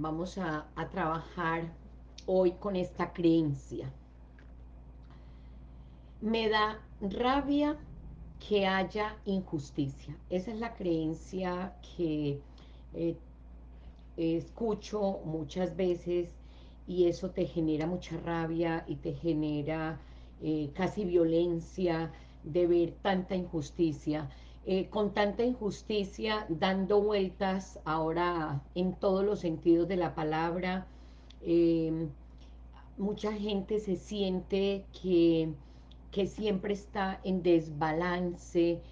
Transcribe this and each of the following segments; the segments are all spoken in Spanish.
vamos a, trabajar hoy con esta creencia. Me da rabia que haya injusticia. Esa es la creencia que eh, escucho muchas veces y eso te genera mucha rabia y te genera eh, casi violencia de ver tanta injusticia. Eh, con tanta injusticia dando vueltas ahora en todos los sentidos de la palabra, mucha gente se siente que que siempre está en desbalance,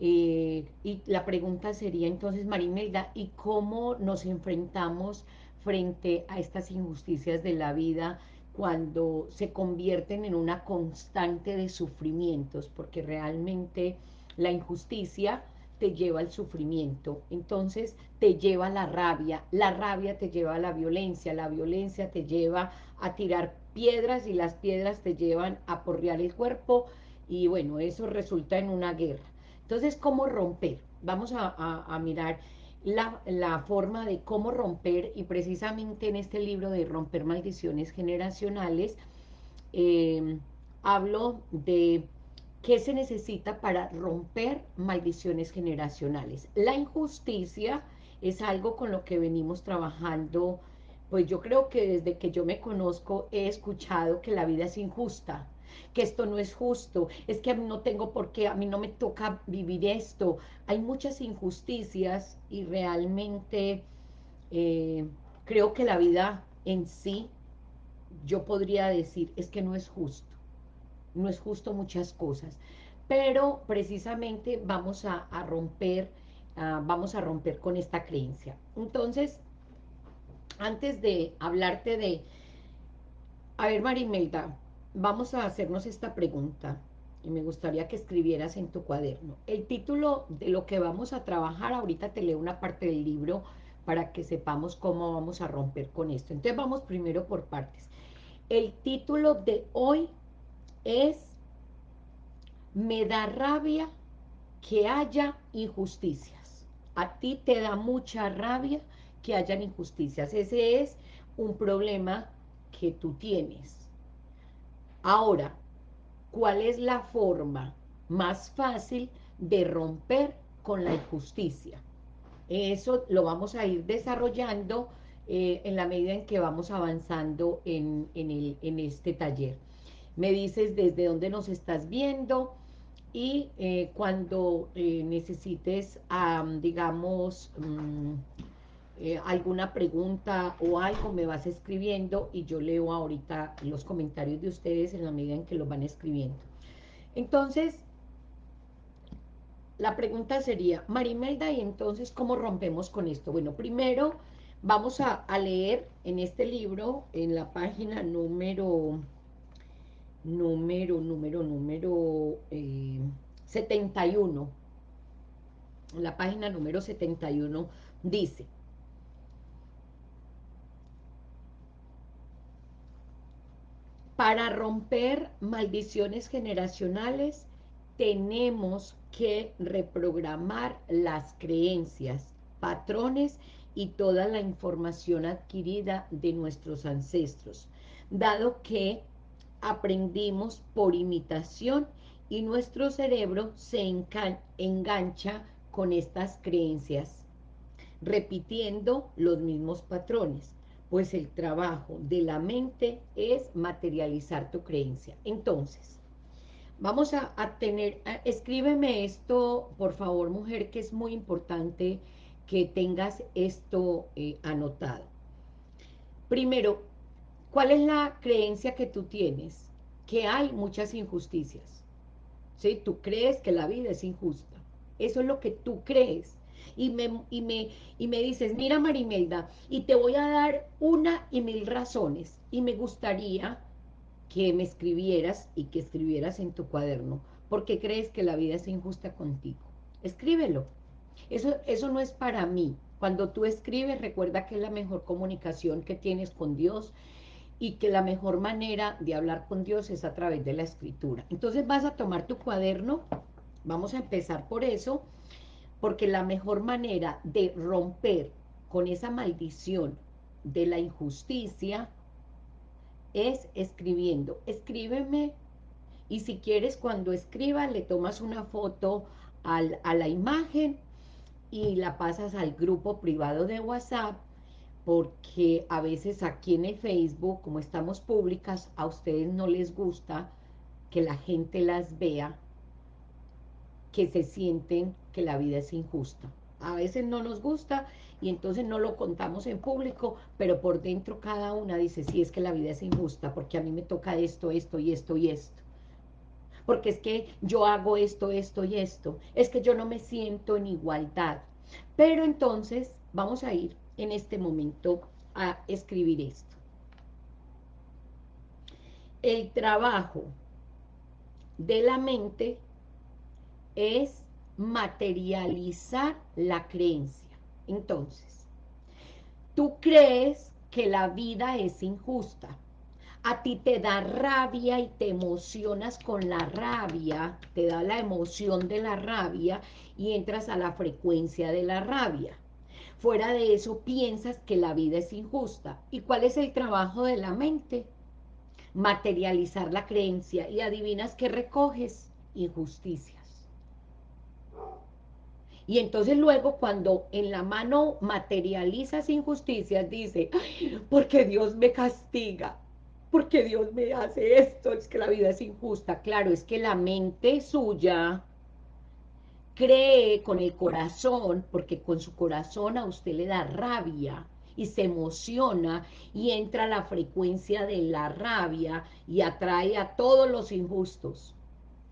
eh, y la pregunta sería entonces, Marimelda, ¿y cómo nos enfrentamos frente a estas injusticias de la vida cuando se convierten en una constante de sufrimientos? Porque realmente la injusticia te lleva al sufrimiento, entonces te lleva a la rabia, la rabia te lleva a la violencia, la violencia te lleva a tirar piedras y las piedras te llevan a porrear el cuerpo y bueno, eso resulta en una guerra. Entonces, ¿cómo romper? Vamos a, mirar la, forma de cómo romper y precisamente en este libro de Romper Maldiciones Generacionales em, hablo de qué se necesita para romper maldiciones generacionales. La injusticia es algo con lo que venimos trabajando pues yo creo que desde que yo me conozco he escuchado que la vida es injusta, que esto no es justo, es que no tengo por qué, a mí no me toca vivir esto. Hay muchas injusticias y realmente eh, creo que la vida en sí, yo podría decir, es que no es justo. No es justo muchas cosas. Pero precisamente vamos a, romper, vamos a romper con esta creencia. Entonces, antes de hablarte de... A ver, Marimelda, vamos a hacernos esta pregunta y me gustaría que escribieras en tu cuaderno. El título de lo que vamos a trabajar, ahorita te leo una parte del libro para que sepamos cómo vamos a romper con esto. Entonces vamos primero por partes. El título de hoy es Me da rabia que haya injusticias. A ti te da mucha rabia que hayan injusticias. Ese es un problema que tú tienes. Ahora, ¿cuál es la forma más fácil de romper con la injusticia? Eso lo vamos a ir desarrollando eh, en la medida en que vamos avanzando en, en, este taller. Me dices desde dónde nos estás viendo y eh, cuando eh, necesites, digamos, mm, eh, alguna pregunta o algo, me vas escribiendo y yo leo ahorita los comentarios de ustedes en la medida en que los van escribiendo. Entonces, la pregunta sería, Marimelda, ¿y entonces cómo rompemos con esto? Bueno, primero vamos a, leer en este libro, en la página número, número, número, número 71, eh, la página número 71 dice, Para romper maldiciones generacionales tenemos que reprogramar las creencias, patrones y toda la información adquirida de nuestros ancestros, dado que aprendimos por imitación y nuestro cerebro se engancha con estas creencias, repitiendo los mismos patrones pues el trabajo de la mente es materializar tu creencia. Entonces, vamos a, tener, escríbeme esto, por favor, mujer, que es muy importante que tengas esto eh, anotado. Primero, ¿cuál es la creencia que tú tienes? Que hay muchas injusticias. ¿Sí? Tú crees que la vida es injusta. Eso es lo que tú crees y me, y me, y me dices, mira Marimelda, y te voy a dar una y mil razones, y me gustaría que me escribieras y que escribieras en tu cuaderno, porque crees que la vida es injusta contigo. Escríbelo. Eso, eso no es para mí. Cuando tú escribes, recuerda que es la mejor comunicación que tienes con Dios y que la mejor manera de hablar con Dios es a través de la escritura. Entonces vas a tomar tu cuaderno, vamos a empezar por eso, porque la mejor manera de romper con esa maldición de la injusticia es escribiendo. Escríbeme y si quieres cuando escriba le tomas una foto al, a la imagen y la pasas al grupo privado de WhatsApp porque a veces aquí en el Facebook, como estamos públicas, a ustedes no les gusta que la gente las vea, que se sienten que la vida es injusta. A veces no nos gusta y entonces no lo contamos en público, pero por dentro cada una dice, sí, es que la vida es injusta, porque a mí me toca esto, esto y esto y esto. Porque es que yo hago esto, esto y esto. Es que yo no me siento en igualdad. Pero entonces vamos a ir en este momento a escribir esto. El trabajo de la mente es materializar la creencia. Entonces, tú crees que la vida es injusta. A ti te da rabia y te emocionas con la rabia, te da la emoción de la rabia y entras a la frecuencia de la rabia. Fuera de eso piensas que la vida es injusta. ¿Y cuál es el trabajo de la mente? Materializar la creencia y adivinas que recoges injusticias. Y entonces luego cuando en la mano materializas injusticias, dice, porque Dios me castiga, porque Dios me hace esto, es que la vida es injusta. Claro, es que la mente suya cree con el corazón, porque con su corazón a usted le da rabia y se emociona y entra a la frecuencia de la rabia y atrae a todos los injustos.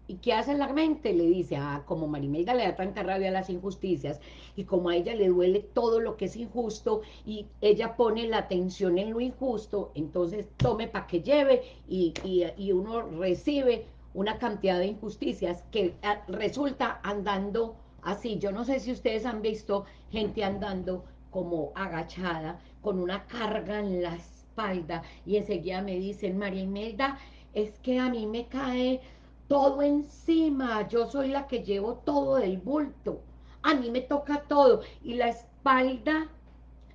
¿Y qué hace la mente? Le dice, ah, como Marimelda le da tanta rabia a las injusticias y como a ella le duele todo lo que es injusto y ella pone la atención en lo injusto, entonces tome para que lleve y, y uno recibe una cantidad de injusticias que ah, resulta andando así. Yo no sé si ustedes han visto gente andando como agachada, con una carga en la espalda, y enseguida me dicen, María Imelda, es que a mí me cae todo encima, yo soy la que llevo todo del bulto, a mí me toca todo, y la espalda,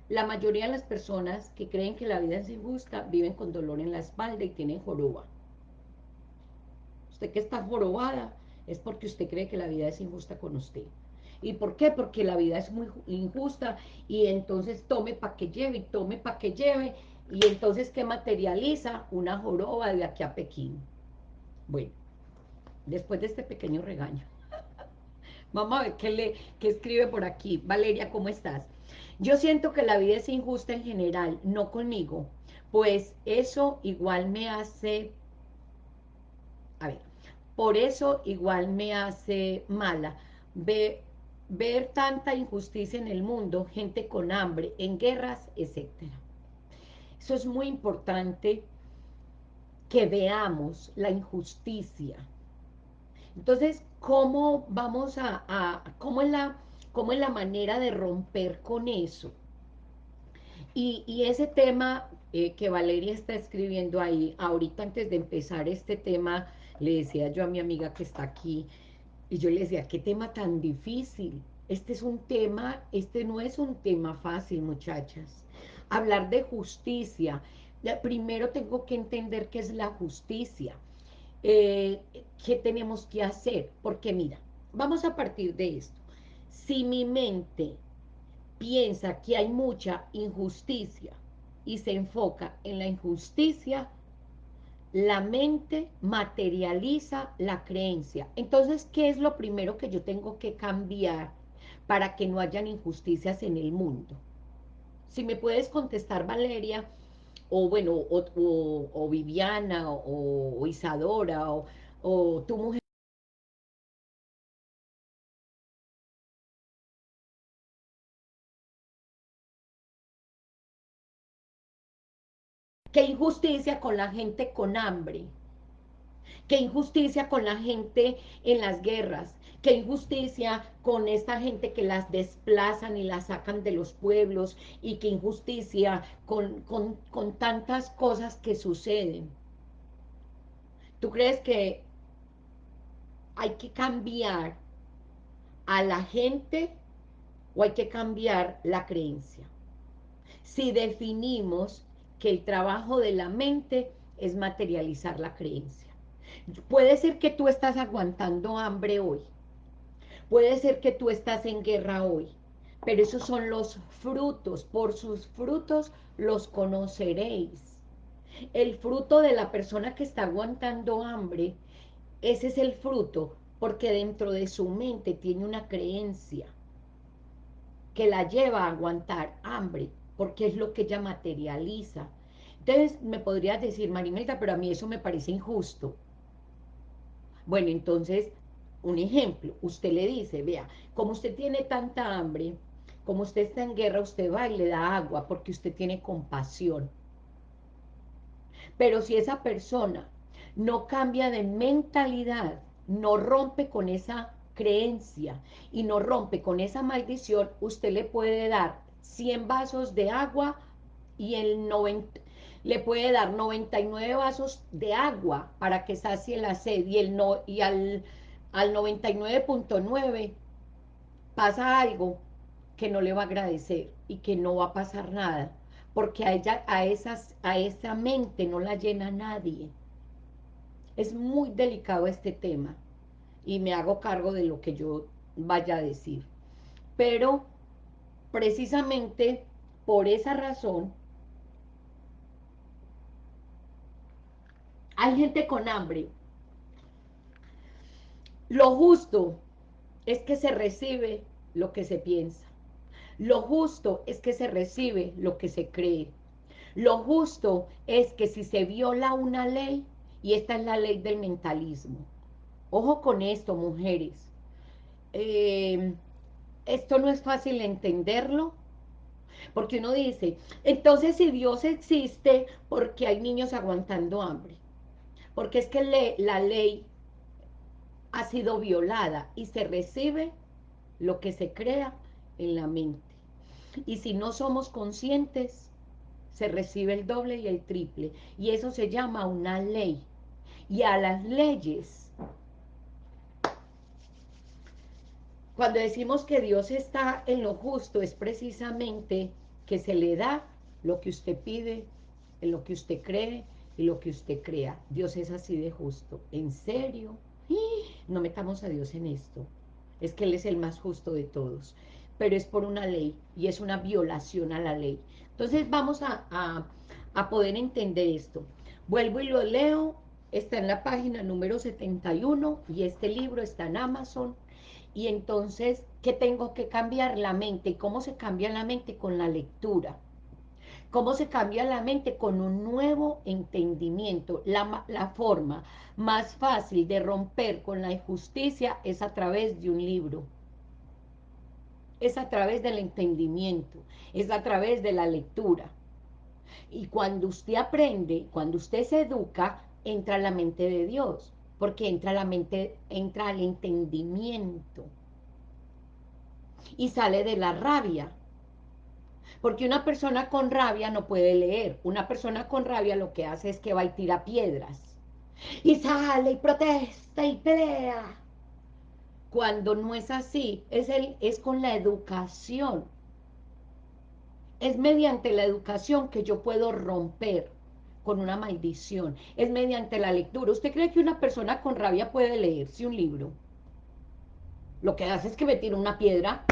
la mayoría de las personas que creen que la vida es injusta, viven con dolor en la espalda y tienen joroba. Usted que está jorobada es porque usted cree que la vida es injusta con usted. ¿Y por qué? Porque la vida es muy injusta y entonces tome para que lleve y tome para que lleve y entonces ¿qué materializa? Una joroba de aquí a Pekín. Bueno, después de este pequeño regaño. Vamos a ver qué, le, qué escribe por aquí. Valeria, ¿cómo estás? Yo siento que la vida es injusta en general, no conmigo, pues eso igual me hace... A ver, por eso igual me hace mala ver, tanta injusticia en el mundo, gente con hambre, en guerras, etc. Eso es muy importante que veamos la injusticia. Entonces, ¿cómo vamos a, cómo, es la, cómo es la manera de romper con eso? Y, ese tema eh, que Valeria está escribiendo ahí, ahorita antes de empezar este tema, le decía yo a mi amiga que está aquí, y yo le decía, qué tema tan difícil. Este es un tema, este no es un tema fácil, muchachas. Hablar de justicia. Primero tengo que entender qué es la justicia. Eh, ¿Qué tenemos que hacer? Porque mira, vamos a partir de esto. Si mi mente piensa que hay mucha injusticia y se enfoca en la injusticia, la mente materializa la creencia. Entonces, ¿qué es lo primero que yo tengo que cambiar para que no hayan injusticias en el mundo? Si me puedes contestar, Valeria, o bueno, o, Viviana, o, Isadora, o, o tu mujer. Qué injusticia con la gente con hambre. Qué injusticia con la gente en las guerras. Qué injusticia con esta gente que las desplazan y las sacan de los pueblos. Y qué injusticia con, con tantas cosas que suceden. ¿Tú crees que hay que cambiar a la gente o hay que cambiar la creencia? si definimos que el trabajo de la mente es materializar la creencia. Puede ser que tú estás aguantando hambre hoy, puede ser que tú estás en guerra hoy, pero esos son los frutos, por sus frutos los conoceréis. El fruto de la persona que está aguantando hambre, ese es el fruto, porque dentro de su mente tiene una creencia que la lleva a aguantar hambre, porque es lo que ella materializa. Entonces me podrías decir, Marimelda, pero a mí eso me parece injusto. Bueno, entonces, un ejemplo, usted le dice, vea, como usted tiene tanta hambre, como usted está en guerra, usted va y le da agua porque usted tiene compasión. Pero si esa persona no cambia de mentalidad, no rompe con esa creencia y no rompe con esa maldición, usted le puede dar 100 vasos de agua y el 90, le puede dar 99 vasos de agua para que sacie la sed y, el no, y al, al 99.9 pasa algo que no le va a agradecer y que no va a pasar nada, porque a ella, a esas, a esa mente no la llena nadie. Es muy delicado este tema y me hago cargo de lo que yo vaya a decir. Pero precisamente por esa razón hay gente con hambre. Lo justo es que se recibe lo que se piensa. Lo justo es que se recibe lo que se cree. Lo justo es que si se viola una ley, y esta es la ley del mentalismo. Ojo con esto, mujeres. Eh, esto no es fácil entenderlo, porque uno dice, entonces si Dios existe, porque hay niños aguantando hambre? Porque es que la ley ha sido violada y se recibe lo que se crea en la mente. Y si no somos conscientes, se recibe el doble y el triple. Y eso se llama una ley. Y a las leyes, cuando decimos que Dios está en lo justo, es precisamente que se le da lo que usted pide, en lo que usted cree y lo que usted crea. Dios es así de justo. ¿En serio? No metamos a Dios en esto. Es que Él es el más justo de todos pero es por una ley y es una violación a la ley. Entonces vamos a, poder entender esto. Vuelvo y lo leo, está en la página número 71 y este libro está en Amazon. Y entonces, ¿qué tengo que cambiar? La mente. ¿Cómo se cambia la mente? Con la lectura. ¿Cómo se cambia la mente? Con un nuevo entendimiento. La, la forma más fácil de romper con la injusticia es a través de un libro es a través del entendimiento, es a través de la lectura. Y cuando usted aprende, cuando usted se educa, entra a la mente de Dios, porque entra la mente, entra al entendimiento. Y sale de la rabia. Porque una persona con rabia no puede leer. Una persona con rabia lo que hace es que va y tira piedras. Y sale y protesta y pelea cuando no es así, es, el, es con la educación. Es mediante la educación que yo puedo romper con una maldición. Es mediante la lectura. ¿Usted cree que una persona con rabia puede leerse un libro? Lo que hace es que me tira una piedra.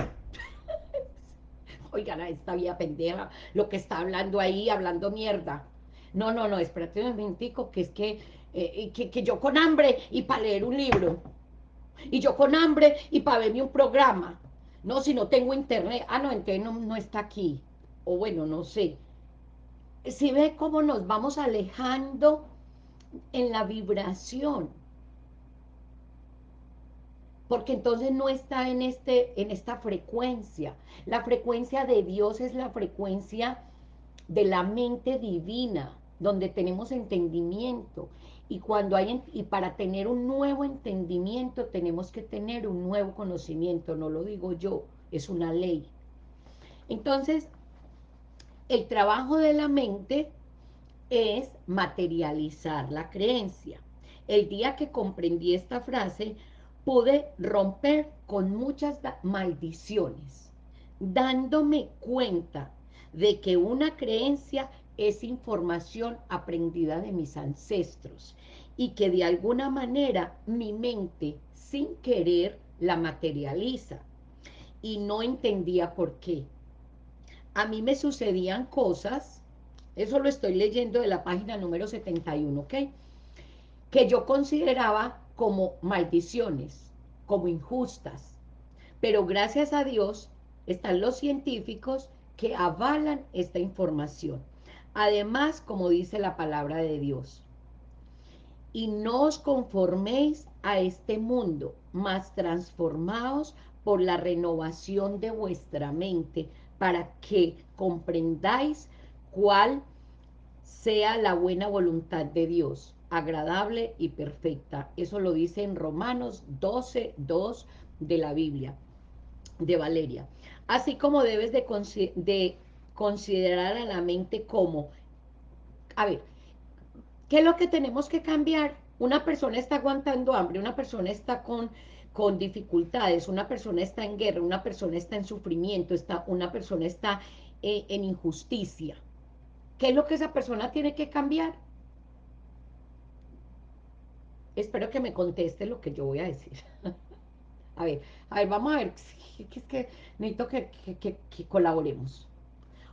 Oigan, a esta vía pendeja, lo que está hablando ahí, hablando mierda. No, no, no, espérate un momentico, que es que, eh, que, yo con hambre y para leer un libro y yo con hambre y para verme un programa. No, si no tengo internet, ah, no, entonces no, está aquí. O bueno, no sé. Si ve cómo nos vamos alejando en la vibración. Porque entonces no está en, este, en esta frecuencia. La frecuencia de Dios es la frecuencia de la mente divina, donde tenemos entendimiento. Y, cuando hay, y para tener un nuevo entendimiento tenemos que tener un nuevo conocimiento, no lo digo yo, es una ley. Entonces, el trabajo de la mente es materializar la creencia. El día que comprendí esta frase, pude romper con muchas maldiciones, dándome cuenta de que una creencia es información aprendida de mis ancestros y que de alguna manera mi mente sin querer la materializa y no entendía por qué. A mí me sucedían cosas, eso lo estoy leyendo de la página número 71, ¿ok? Que yo consideraba como maldiciones, como injustas. Pero gracias a Dios están los científicos que avalan esta información. Además, como dice la palabra de Dios, y no os conforméis a este mundo, mas transformaos por la renovación de vuestra mente, para que comprendáis cuál sea la buena voluntad de Dios, agradable y perfecta. Eso lo dice en Romanos 12, 2 de la Biblia, de Valeria. Así como debes de, de considerar a la mente como, a ver, ¿qué es lo que tenemos que cambiar? Una persona está aguantando hambre, una persona está con, con dificultades, una persona está en guerra, una persona está en sufrimiento, está, una persona está eh, en injusticia. ¿Qué es lo que esa persona tiene que cambiar? Espero que me conteste lo que yo voy a decir. a ver, a ver, vamos a ver, es que necesito que, que colaboremos.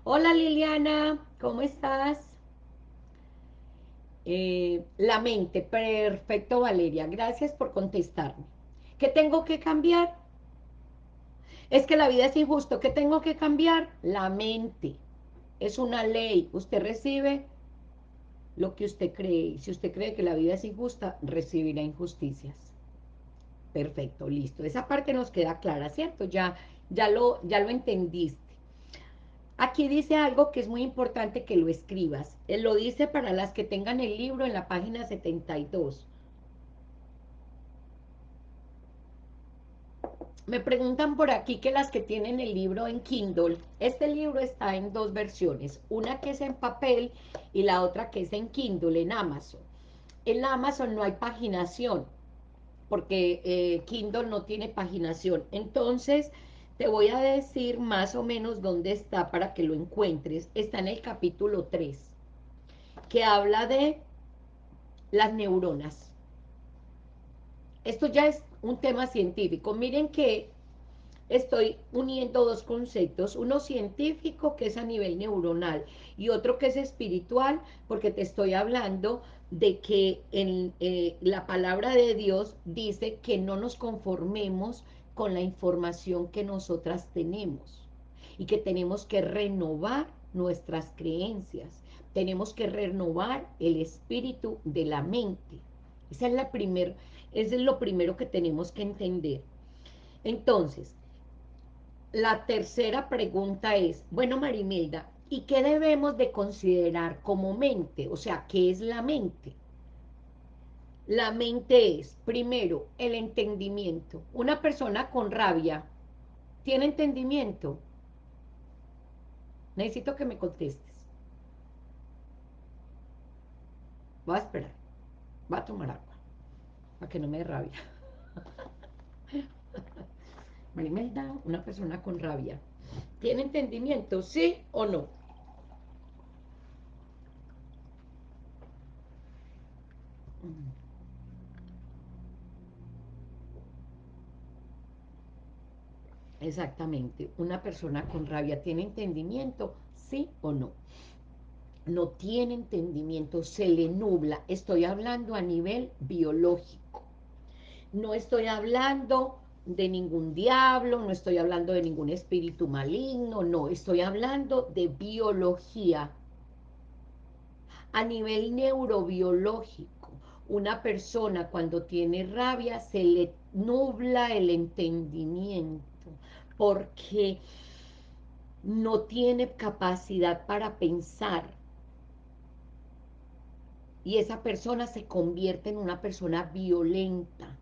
Hola Liliana, ¿cómo estás? Eh, la mente, perfecto Valeria, gracias por contestarme. ¿Qué tengo que cambiar? Es que la vida es injusto, ¿qué tengo que cambiar? La mente, es una ley, usted recibe lo que usted cree, si usted cree que la vida es injusta, recibirá injusticias. Perfecto, listo, esa parte nos queda clara, ¿cierto? Ya, ya, lo, ya lo entendiste. Aquí dice algo que es muy importante que lo escribas. Él lo dice para las que tengan el libro en la página 72. Me preguntan por aquí que las que tienen el libro en Kindle, este libro está en dos versiones, una que es en papel y la otra que es en Kindle, en Amazon. En Amazon no hay paginación, porque eh, Kindle no tiene paginación. Entonces, te voy a decir más o menos dónde está para que lo encuentres. Está en el capítulo 3, que habla de las neuronas. Esto ya es un tema científico. Miren que estoy uniendo dos conceptos, uno científico que es a nivel neuronal y otro que es espiritual, porque te estoy hablando de que en eh, la palabra de Dios dice que no nos conformemos con la información que nosotras tenemos y que tenemos que renovar nuestras creencias, tenemos que renovar el espíritu de la mente. Esa es la primer, es lo primero que tenemos que entender. Entonces, la tercera pregunta es, bueno Marimelda, ¿y qué debemos de considerar como mente? O sea, ¿qué es la mente? La mente es, primero, el entendimiento. Una persona con rabia, ¿tiene entendimiento? Necesito que me contestes. Voy a esperar. Va a tomar agua. Para que no me dé rabia. Marimelda, una persona con rabia. ¿Tiene entendimiento? ¿Sí o no? Exactamente. Una persona con rabia tiene entendimiento, sí o no. No tiene entendimiento, se le nubla. Estoy hablando a nivel biológico. No estoy hablando de ningún diablo, no estoy hablando de ningún espíritu maligno, no, estoy hablando de biología. A nivel neurobiológico, una persona cuando tiene rabia se le nubla el entendimiento porque no tiene capacidad para pensar y esa persona se convierte en una persona violenta.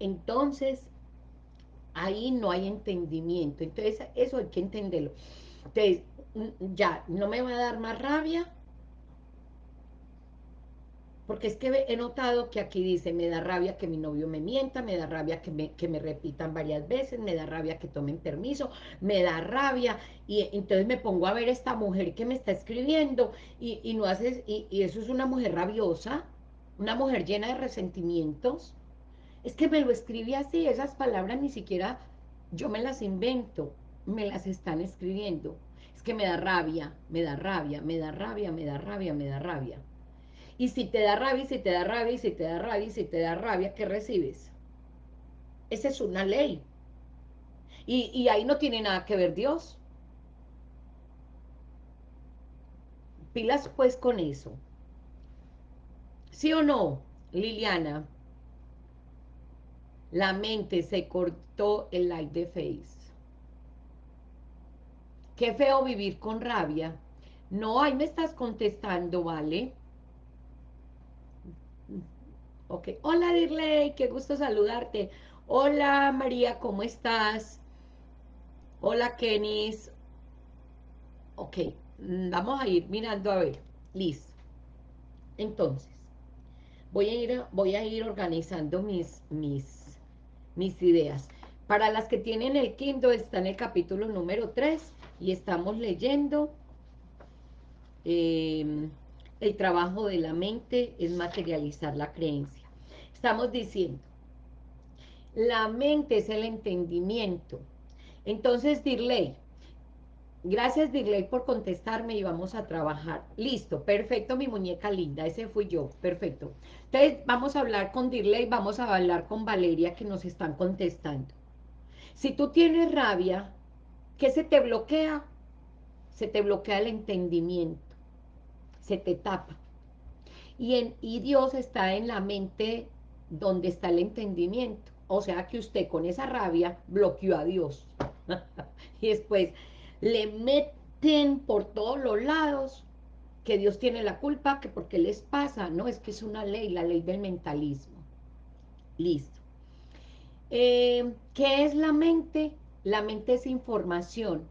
Entonces, ahí no hay entendimiento. Entonces, eso hay que entenderlo. Entonces, ya, no me va a dar más rabia. porque es que he notado que aquí dice, me da rabia que mi novio me mienta, me da rabia que me, que me repitan varias veces, me da rabia que tomen permiso, me da rabia, y entonces me pongo a ver esta mujer que me está escribiendo, y, y no haces, y, y eso es una mujer rabiosa, una mujer llena de resentimientos, es que me lo escribí así, esas palabras ni siquiera yo me las invento, me las están escribiendo, es que me da rabia, me da rabia, me da rabia, me da rabia, me da rabia. Y si te da rabia, si te da rabia, si te da rabia, si te da rabia, ¿qué recibes? Esa es una ley. Y, y ahí no tiene nada que ver Dios. Pilas pues con eso. ¿Sí o no, Liliana? La mente se cortó el light de Face. Qué feo vivir con rabia. No, ahí me estás contestando, ¿vale? Ok. Hola, Dirley, qué gusto saludarte. Hola, María, ¿cómo estás? Hola, Kenis. Ok, mm, vamos a ir mirando a ver. Listo. Entonces, voy a ir, voy a ir organizando mis, mis, mis ideas. Para las que tienen el Kindle, está en el capítulo número 3 y estamos leyendo... Eh, el trabajo de la mente es materializar la creencia. Estamos diciendo, la mente es el entendimiento. Entonces, Dirley, gracias Dirley por contestarme y vamos a trabajar. Listo, perfecto, mi muñeca linda, ese fui yo, perfecto. Entonces, vamos a hablar con Dirley, vamos a hablar con Valeria que nos están contestando. Si tú tienes rabia, ¿qué se te bloquea? Se te bloquea el entendimiento se te tapa. Y, en, y Dios está en la mente donde está el entendimiento. O sea que usted con esa rabia bloqueó a Dios. y después le meten por todos los lados que Dios tiene la culpa, que porque les pasa. No, es que es una ley, la ley del mentalismo. Listo. Eh, ¿Qué es la mente? La mente es información.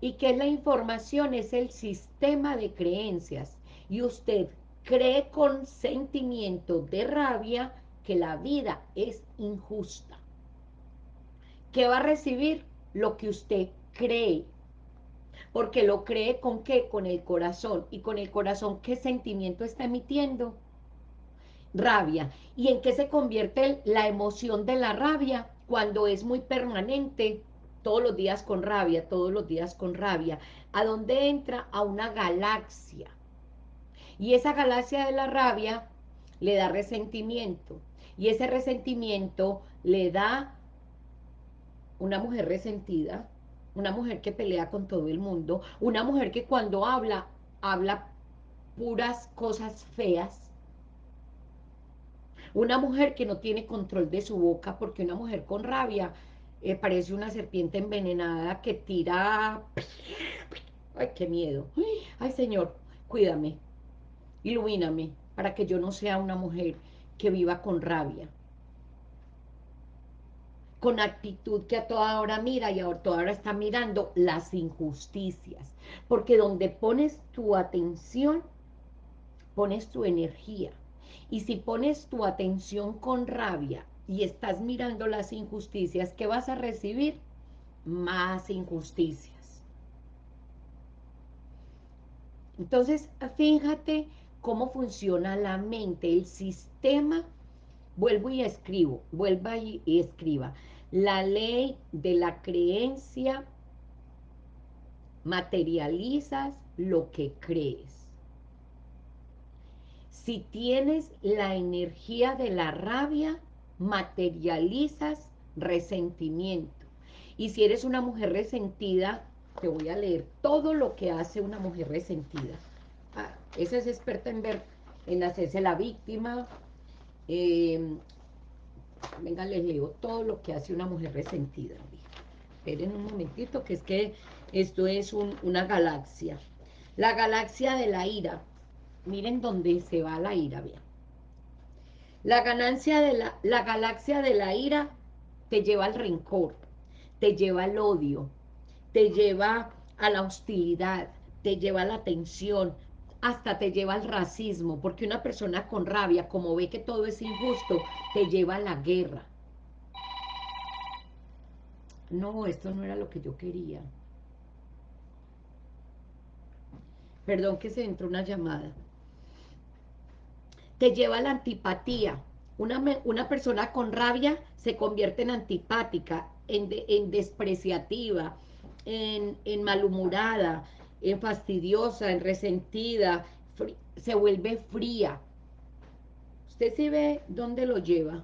¿Y qué es la información? Es el sistema de creencias y usted cree con sentimiento de rabia que la vida es injusta. ¿Qué va a recibir? Lo que usted cree. Porque lo cree con qué? Con el corazón. ¿Y con el corazón qué sentimiento está emitiendo? Rabia. ¿Y en qué se convierte la emoción de la rabia? Cuando es muy permanente, todos los días con rabia, todos los días con rabia. ¿A dónde entra? A una galaxia y esa galaxia de la rabia le da resentimiento. Y ese resentimiento le da una mujer resentida, una mujer que pelea con todo el mundo, una mujer que cuando habla, habla puras cosas feas, una mujer que no tiene control de su boca, porque una mujer con rabia eh, parece una serpiente envenenada que tira... ¡Ay, qué miedo! ¡Ay, Señor, cuídame! Ilumíname para que yo no sea una mujer que viva con rabia. Con actitud que a toda hora mira y a toda hora está mirando las injusticias. Porque donde pones tu atención, pones tu energía. Y si pones tu atención con rabia y estás mirando las injusticias, ¿qué vas a recibir? Más injusticias. Entonces, fíjate cómo funciona la mente, el sistema, vuelvo y escribo, vuelva y escriba, la ley de la creencia, materializas lo que crees. Si tienes la energía de la rabia, materializas resentimiento. Y si eres una mujer resentida, te voy a leer todo lo que hace una mujer resentida. Ah, esa es experta en ver, en hacerse la víctima. Em, venga, les leo todo lo que hace una mujer resentida. Esperen un momentito, que es que esto es una galaxia. La galaxia de la ira. Miren dónde se va la ira, bien. La ganancia de la, la galaxia de la ira te lleva al rencor, te lleva al odio, te lleva a la hostilidad, te lleva a la tensión, hasta te lleva al racismo, porque una persona con rabia, como ve que todo es injusto, te lleva a la guerra. No, esto no era lo que yo quería. Perdón que se entró una llamada. Te lleva a la antipatía. Una, una persona con rabia se convierte en antipática, en, en despreciativa, en, en malhumorada, en fastidiosa, en resentida, se vuelve fría. Usted se ve dónde lo lleva,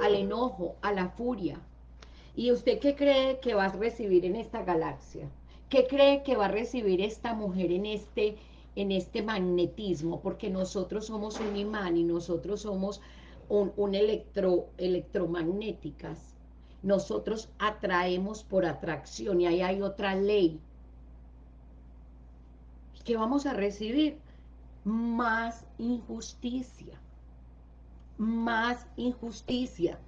al enojo, a la furia. ¿Y usted qué cree que va a recibir en esta galaxia? ¿Qué cree que va a recibir esta mujer en este, en este magnetismo? Porque nosotros somos un imán y nosotros somos un, un electro, electromagnéticas. Nosotros atraemos por atracción y ahí hay otra ley ¿Qué vamos a recibir? Más injusticia. Más injusticia.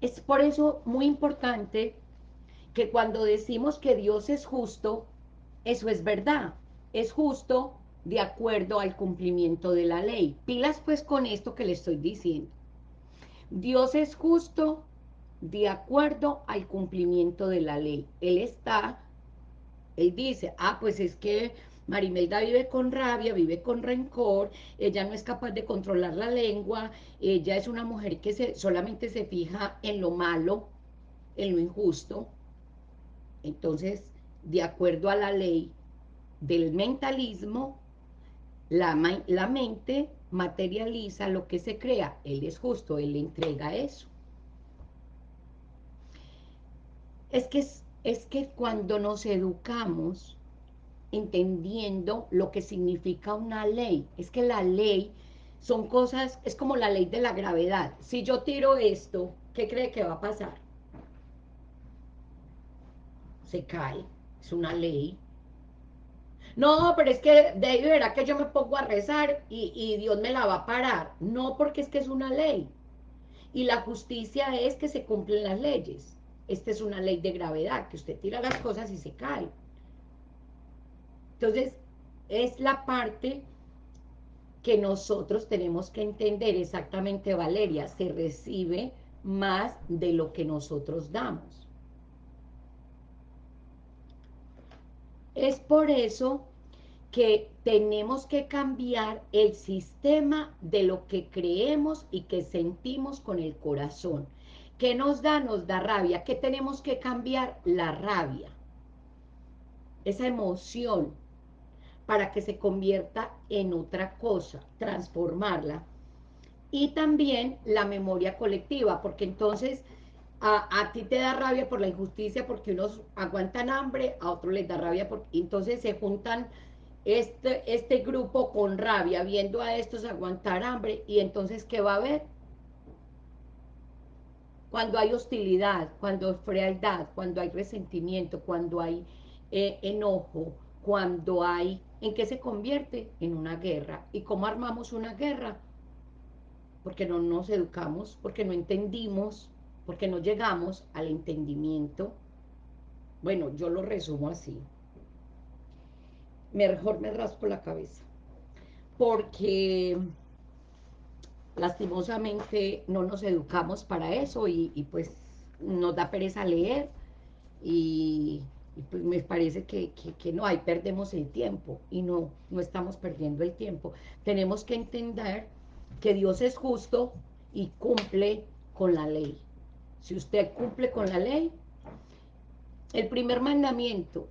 Es por eso muy importante que cuando decimos que Dios es justo, eso es verdad. Es justo de acuerdo al cumplimiento de la ley. Pilas pues con esto que le estoy diciendo. Dios es justo de acuerdo al cumplimiento de la ley. Él está él dice, ah, pues es que Marimelda vive con rabia, vive con rencor, ella no es capaz de controlar la lengua, ella es una mujer que se, solamente se fija en lo malo, en lo injusto. Entonces, de acuerdo a la ley del mentalismo, la, la mente materializa lo que se crea. Él es justo, él le entrega eso. Es que es es que cuando nos educamos entendiendo lo que significa una ley, es que la ley son cosas, es como la ley de la gravedad. Si yo tiro esto, ¿qué cree que va a pasar? Se cae, es una ley. No, pero es que de ahí verá que yo me pongo a rezar y, y Dios me la va a parar. No, porque es que es una ley. Y la justicia es que se cumplen las leyes. Esta es una ley de gravedad, que usted tira las cosas y se cae. Entonces, es la parte que nosotros tenemos que entender exactamente, Valeria, se recibe más de lo que nosotros damos. Es por eso que tenemos que cambiar el sistema de lo que creemos y que sentimos con el corazón. ¿Qué nos da? Nos da rabia. ¿Qué tenemos que cambiar? La rabia. Esa emoción para que se convierta en otra cosa, transformarla. Y también la memoria colectiva, porque entonces a, ti te da rabia por la injusticia porque unos aguantan hambre, a otros les da rabia, porque entonces se juntan este, este grupo con rabia, viendo a estos aguantar hambre, y entonces ¿qué va a haber? Cuando hay hostilidad, cuando hay frialdad, cuando hay resentimiento, cuando hay eh, enojo, cuando hay... ¿En qué se convierte? En una guerra. ¿Y cómo armamos una guerra? Porque no nos educamos, porque no entendimos, porque no llegamos al entendimiento. Bueno, yo lo resumo así. Mejor me raspo la cabeza. Porque lastimosamente no nos educamos para eso y, pues nos da pereza leer y, pues me parece que, no, ahí perdemos el tiempo y no, no estamos perdiendo el tiempo. Tenemos que entender que Dios es justo y cumple con la ley. Si usted cumple con la ley, el primer mandamiento,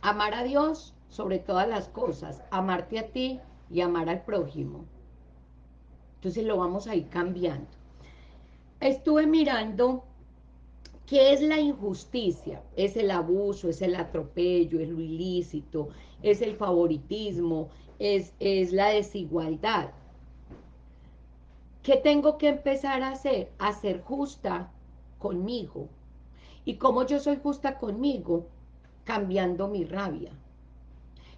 amar a Dios sobre todas las cosas, amarte a ti y amar al prójimo. Entonces lo vamos a ir cambiando. Estuve mirando qué es la injusticia. Es el abuso, es el atropello, es lo ilícito, es el favoritismo, es, es la desigualdad. ¿Qué tengo que empezar a hacer? A ser justa conmigo. ¿Y cómo yo soy justa conmigo? Cambiando mi rabia,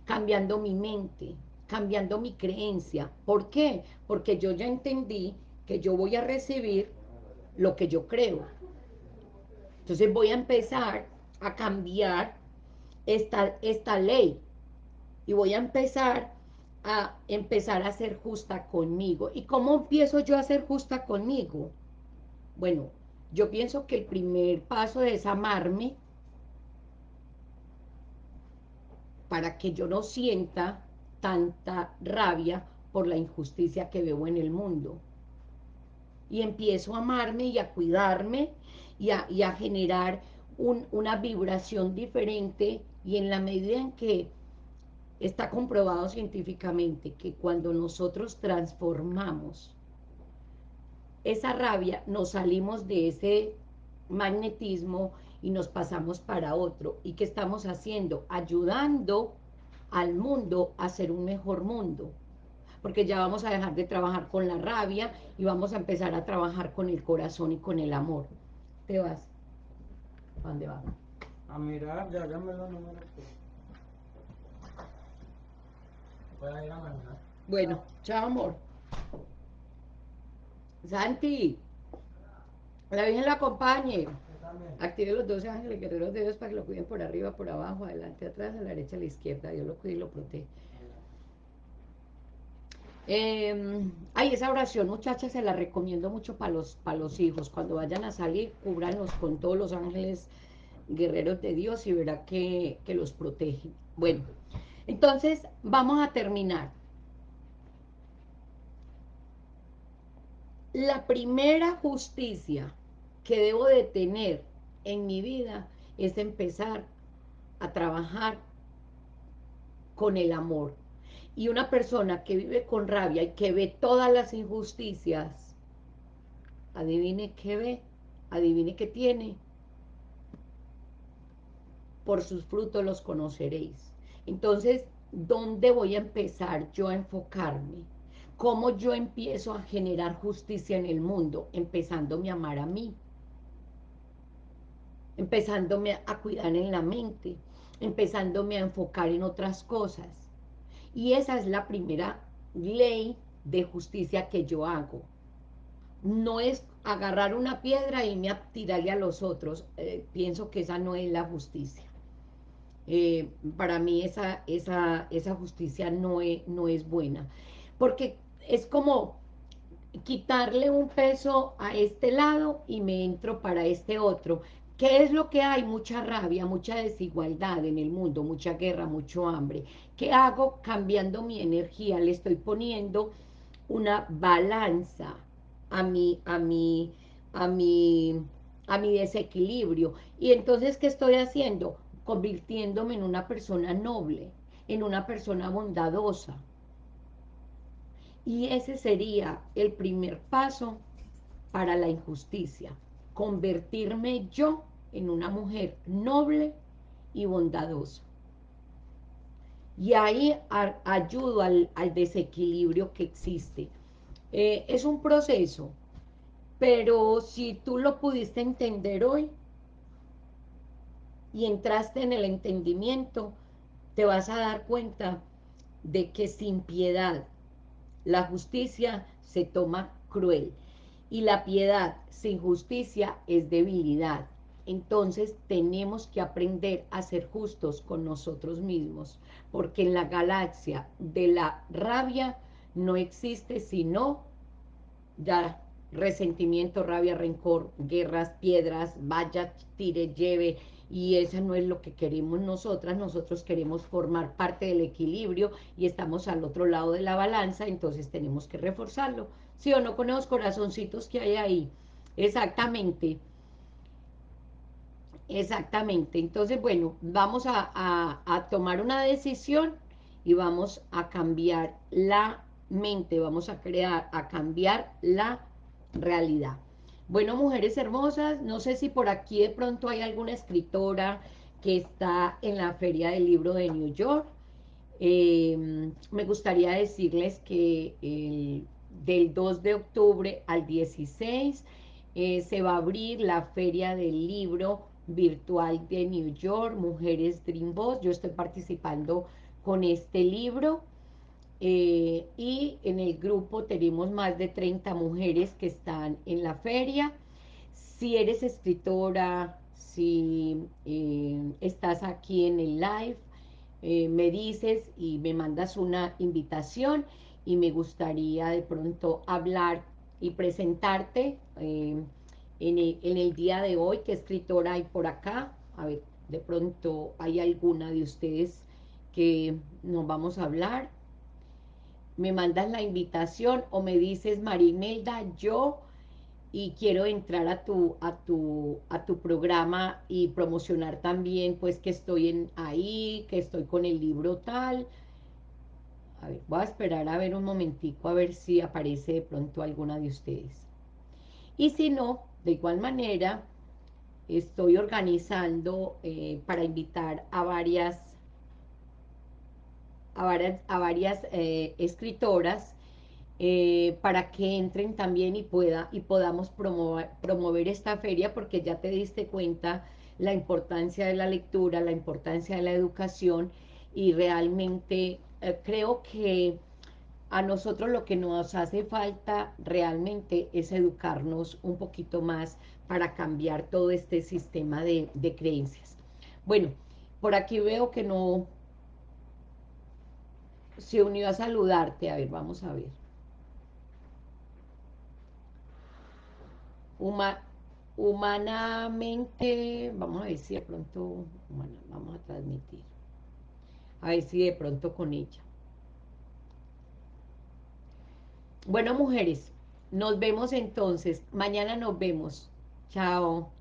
cambiando mi mente, cambiando mi creencia. ¿Por qué? Porque yo ya entendí que yo voy a recibir lo que yo creo. Entonces voy a empezar a cambiar esta, esta ley. y voy a empezar a empezar a ser justa conmigo. ¿Y cómo empiezo yo a ser justa conmigo? Bueno, yo pienso que el primer paso es amarme para que yo no sienta tanta rabia por la injusticia que veo en el mundo. Y empiezo a amarme y a cuidarme y a, generar una vibración diferente y en la medida en que está comprobado científicamente que cuando nosotros transformamos esa rabia, nos salimos de ese magnetismo y nos pasamos para otro. ¿Y qué estamos haciendo? Ayudando al mundo a ser un mejor mundo. Porque ya vamos a dejar de trabajar con la rabia y vamos a empezar a trabajar con el corazón y con el amor. ¿Te vas? ¿A dónde vas? A mirar, ya, ya me lo números. Voy a ir a mañana. Bueno, chao amor. Santi, la Virgen lo acompañe. Active los 12 ángeles guerreros de Dios para que lo cuiden por arriba, por abajo, adelante, atrás, a la derecha, a la izquierda. Dios lo cuide y lo protege. Eh, ay, esa oración, muchachas, se la recomiendo mucho para los, para los hijos. Cuando vayan a salir, cúbranlos con todos los ángeles guerreros de Dios y verá que, que los protege. Bueno, entonces vamos a terminar. La primera justicia que debo de tener en mi vida es empezar a trabajar con el amor. Y una persona que vive con rabia y que ve todas las injusticias, adivine qué ve, adivine qué tiene. Por sus frutos los conoceréis. Entonces, ¿dónde voy a empezar yo a enfocarme? ¿Cómo yo empiezo a generar justicia en el mundo? Empezándome a amar a mí empezándome a cuidar en la mente, empezándome a enfocar en otras cosas. Y esa es la primera ley de justicia que yo hago. No es agarrar una piedra y me tirarle a los otros. Eh, pienso que esa no es la justicia. Eh, para mí esa, esa, esa justicia no es, no es buena. Porque es como quitarle un peso a este lado y me entro para este otro. ¿Qué es lo que hay? Mucha rabia, mucha desigualdad en el mundo, mucha guerra, mucho hambre. ¿Qué hago? Cambiando mi energía, le estoy poniendo una balanza a mi, a mi, a mi, a mi desequilibrio. Y entonces, ¿qué estoy haciendo? Convirtiéndome en una persona noble, en una persona bondadosa. Y ese sería el primer paso para la injusticia, convertirme yo en una mujer noble y bondadosa. Y ahí ayudo al, desequilibrio que existe. Eh, es un proceso, pero si tú lo pudiste entender hoy y entraste en el entendimiento, te vas a dar cuenta de que sin piedad la justicia se toma cruel y la piedad sin justicia es debilidad. Entonces tenemos que aprender a ser justos con nosotros mismos, porque en la galaxia de la rabia no existe sino ya resentimiento, rabia, rencor, guerras, piedras, vaya, tire, lleve, y eso no es lo que queremos nosotras, nosotros queremos formar parte del equilibrio y estamos al otro lado de la balanza, entonces tenemos que reforzarlo, ¿sí o no? Con los corazoncitos que hay ahí, exactamente, Exactamente. Entonces, bueno, vamos a, tomar una decisión y vamos a cambiar la mente, vamos a crear, a cambiar la realidad. Bueno, mujeres hermosas, no sé si por aquí de pronto hay alguna escritora que está en la Feria del Libro de New York. Em, me gustaría decirles que del 2 de octubre al 16 eh, se va a abrir la Feria del Libro virtual de New York, Mujeres Dream Boss. Yo estoy participando con este libro eh, y en el grupo tenemos más de 30 mujeres que están en la feria. Si eres escritora, si eh, estás aquí en el live, eh, me dices y me mandas una invitación y me gustaría de pronto hablar y presentarte en, el, día de hoy, qué escritora hay por acá, a ver, de pronto hay alguna de ustedes que nos vamos a hablar, me mandas la invitación o me dices, Marimelda, yo y quiero entrar a tu, a tu, a tu programa y promocionar también pues que estoy en ahí, que estoy con el libro tal. A ver, voy a esperar a ver un momentico a ver si aparece de pronto alguna de ustedes. Y si no, de igual manera, estoy organizando eh, para invitar a varias a varias, a varias eh, escritoras eh, para que entren también y, pueda, y podamos promover, promover esta feria porque ya te diste cuenta la importancia de la lectura, la importancia de la educación y realmente creo que a nosotros lo que nos hace falta realmente es educarnos un poquito más para cambiar todo este sistema de, de creencias. Bueno, por aquí veo que no se unió a saludarte. A ver, vamos a ver. humanamente, vamos a ver si de pronto, vamos a transmitir, a ver si de pronto con ella. Bueno, mujeres, nos vemos entonces, mañana nos vemos, chao.